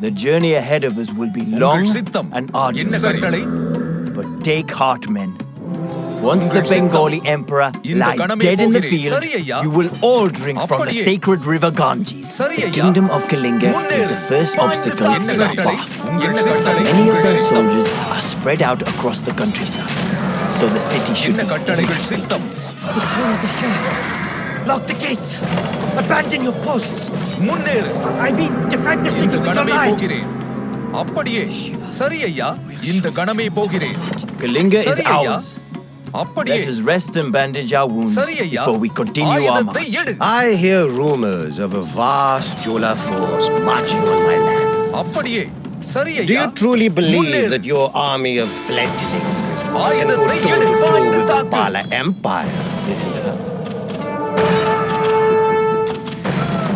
The journey ahead of us will be long and arduous. But take heart, men. Once the Bengali emperor lies dead in the field, you will all drink from the sacred river Ganges. The kingdom of Kalinga is the first obstacle in our path. Many of our soldiers are spread out across the countryside, so the city should be easy. It's Lock the gates! Abandon your posts! Munir. I mean, defend the city with your lives! அப்படியே சரி In இந்த கணமே போகிறேன் Kalinga is ours. அப்படியே Let us rest and bandage our wounds before we continue our march. I hear rumors of a vast Chola force marching on my land. அப்படியே சரி ஐயா Do you truly believe that your army of fledglings are go toe to toe the Pala Empire?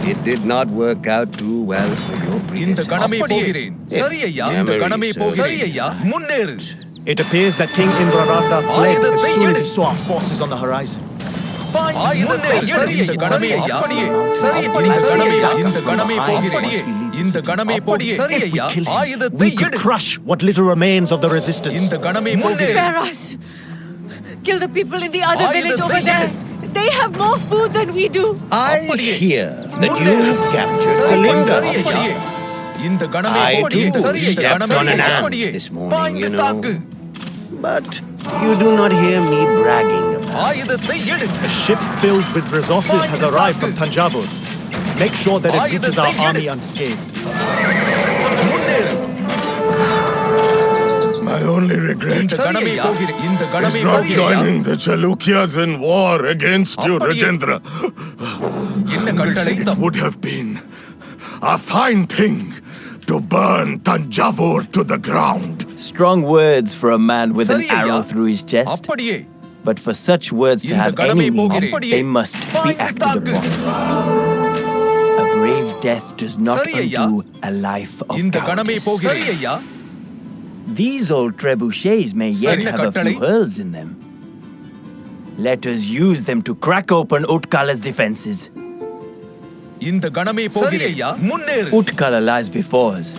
It did not work out too well for your இந்த கணமே predecessors. போகிறேன் சரி ஐயா இந்த memory கணமே serves போகிறேன் சரி me ஐயா முன்னேறு It appears that King Indrarata fled as ஆயுதத்தை soon as எடு. he saw our forces on the horizon. ஆயுதத்தை சரி இந்த கணமே ஐயா அப்படியே சரி அப்படி சரி ஐயா இந்த கணமே போகிறேன் இந்த கணமே போகிறேன் சரி If we ஐயா kill him, ஆயுதத்தை we could எடு crush what little remains of the resistance. இந்த கணமே போகிறேன் Spare us! Kill the people in the other Why village the over thing? there! They have more food than we do. I hear that you have captured Kalinga. I too stepped on an ant this morning, you know. But you do not hear me bragging about it. A ship filled with resources has arrived from Tanjavur. Make sure that it reaches our army unscathed. regret இந்த கணமே ஐயா. போகிறேன் இந்த is கணமே not சரி ஐயா. joining the Chalukyas in war against you, அப்படியே. Rajendra. என்ன கட்டளை It would have been a fine thing to burn Tanjavur to the ground. Strong words for a man with an சரி ஐயா. arrow through his chest. அப்படியே But for such words to இந்த have any கடமை meaning, போகிறேன். they must be பாய்ந்து acted தாக்கு. upon. A brave death does not சரி ஐயா. undo a life of இந்த கணமே cowardice. போகிறேன் சரி ஐயா These old trebuchets may yet சரி, have a கட்டளை. few holes in them. Let us use them to crack open Utkala's defenses. இந்த கணமே போகிறேன் ஐயா முன்னேறு Utkala lies before us.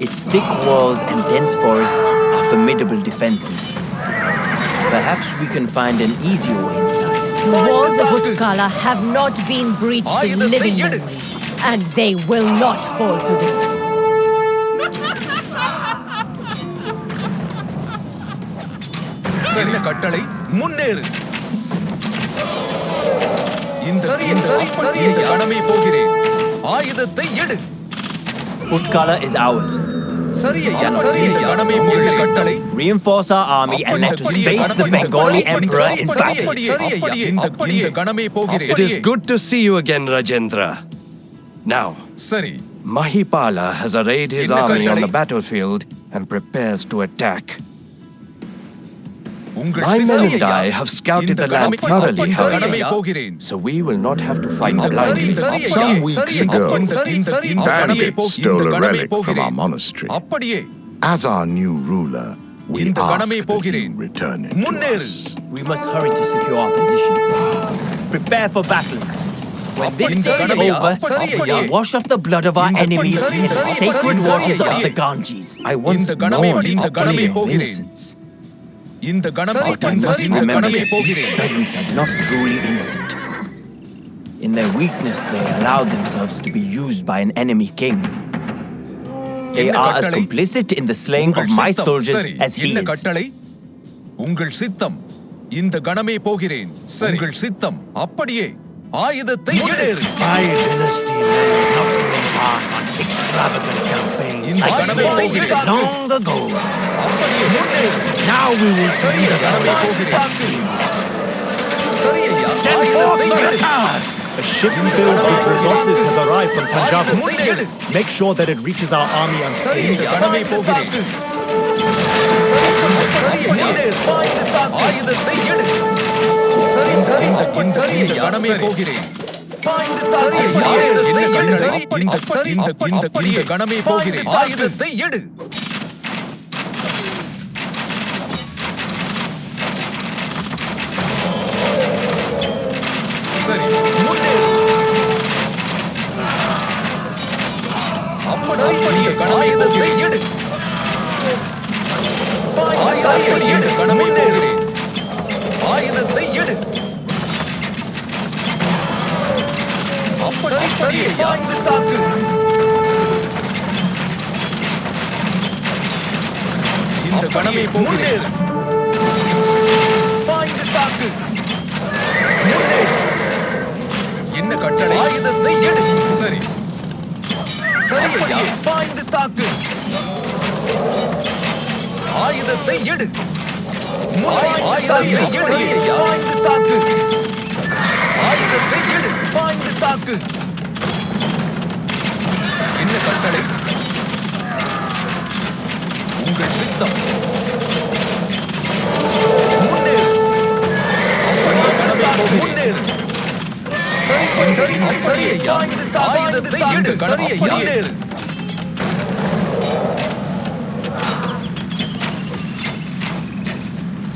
Its thick walls and dense forests are formidable defenses. Perhaps we can find an easier way inside. The walls of Utkala have not been breached in ஆயுதத்தை living எடு. memory, and they will not fall today. சரி கட்டளை முன்னேறு இந்த சரி சரி சரி இந்த கணமே போகிறேன் ஆயுதத்தை எடு Utkala is ours. சரி ஐயா சரி ஐயா கணமே போகிறேன் கட்டளை Reinforce our army and let us face the Bengali emperor in battle. சரி ஐயா இந்த இந்த கணமே போகிறேன் It is good to see you again, Rajendra. Now, சரி Mahipala has arrayed his என்ன army on கட்டளை? the battlefield and prepares to attack. My men and I have scouted the land thoroughly, however, so we will not have to fight blindly. Some weeks ago, bandits stole a relic from our monastery. As our new ruler, we ask that you return it to us. We must hurry to secure our position. Prepare for battle. When this day is over, we wash off the blood of our enemies in the sacred waters of the Ganges. I once mourned our innocence. இந்த கணமே இந்த போகிறேன் peasants are not truly innocent. In their weakness, they allowed themselves to be used by an enemy king. They are as complicit in the slaying of உங்கள் my சித்தம். soldiers as he is. கட்டளை உங்கள் சித்தம் இந்த கணமே போகிறேன் உங்கள் சித்தம் அப்படியே ஆயுதத்தை முன்னேறு My dynasty may not embark on extravagant campaigns இந்த like கணமே yours போகிறேன் long ago. அப்படியே முன்னேறு Now we will சரி, see the கடமை colors போகிறேன். that seems. சரி ஐயா Send forth ஆயுதத்தை the எடு. cars. A ship filled with resources has arrived from ஆயுதத்தை Tanjavur. எடு. Make sure that it reaches our army சரி unscathed. இந்த கடமை போகிறேன் இந்த கணமே போகிறேன் ஆயுதத்தை எடு. சரி அப்படியே கடமையத்தை எடு. ஆயுதத்தை எடு. ஆயுதத்தை எடு. சரி சரி பாய்ந்து தாக்கு. இந்த கணமே முன்னேறு பாய்ந்து தாக்கு முன்னேறு என்ன கட்டளை ஆயுதத்தை எடு சரி சரி பாய்ந்து தாக்கு ஆயுதத்தை எடு ஆயுதத்தை எடு பாய்ந்து தாக்கு ஆயுதத்தை எடு பாய்ந்து தாக்கு என்ன கட்டளை? உங்கள் சித்தம். முன்னேறு. சரி சரி சரி ஐயா ஆயுதத்தை எடு சரி ஐயா முன்னேறு.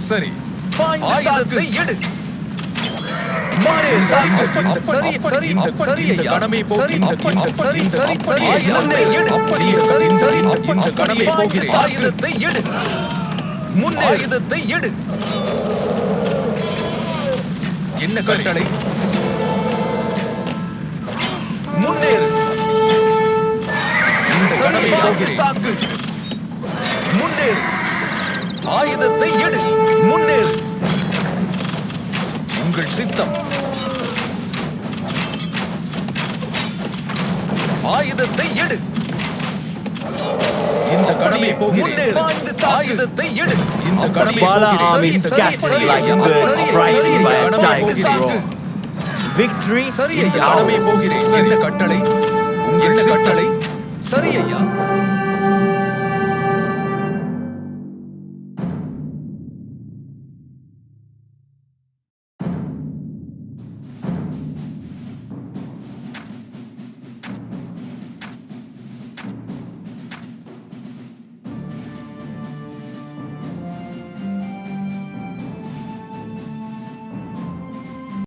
சரி. ஆயுதத்தை எடு. மாறே சாக்கு இந்த சரி சரி இந்த சரி ஐயா. கடமை சரி இந்த சரி சரி சரி எடு அப்படியே சரி சரி இந்த போகிறேன் ஆயுதத்தை எடு. முன்னே. ஆயுதத்தை எடு. என்ன கட்டளை? முன்னேறு இந்த போகிறேன் தாக்கு. முன்னேறு ஆயுதத்தை எடு. முன்னேறு உங்கள் சித்தம். ஆயுதத்தை எடு. இந்த கடமை முன்னேறு. ஆயுதத்தை எடு. இந்த கடமை போகிறேன். army சரி, சரி, scatters சரி, like ஐயா. birds. சரி, frightened சரி, by a கடமை tiger's போகிறேன். roar. Victory சரி is ஐயா கடமை ours. போகிறேன் என்ன கட்டளை. என்ன கட்டளை. சரி ஐயா.